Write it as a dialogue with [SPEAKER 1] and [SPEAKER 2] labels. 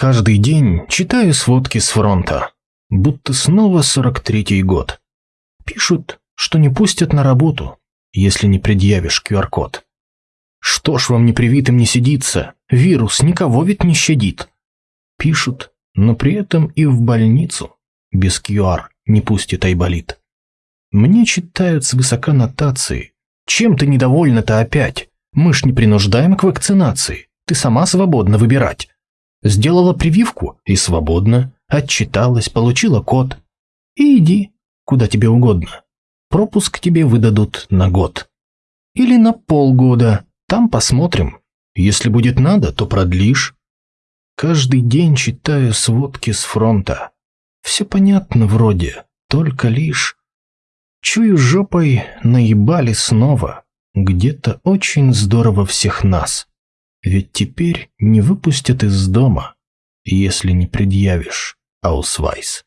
[SPEAKER 1] Каждый день читаю сводки с фронта, будто снова 43-й год. Пишут, что не пустят на работу, если не предъявишь QR-код. Что ж вам непривитым не сидится, вирус никого ведь не щадит. Пишут, но при этом и в больницу без QR не пустит Айболит. Мне читают свысока нотации. Чем ты недовольна-то опять? Мы ж не принуждаем к вакцинации. Ты сама свободна выбирать. Сделала прививку и свободно. Отчиталась, получила код. И иди, куда тебе угодно. Пропуск тебе выдадут на год. Или на полгода. Там посмотрим. Если будет надо, то продлишь. Каждый день читаю сводки с фронта. Все понятно вроде, только лишь... Чую жопой, наебали снова. Где-то очень здорово всех нас. Ведь теперь не выпустят из дома, если не предъявишь аусвайс.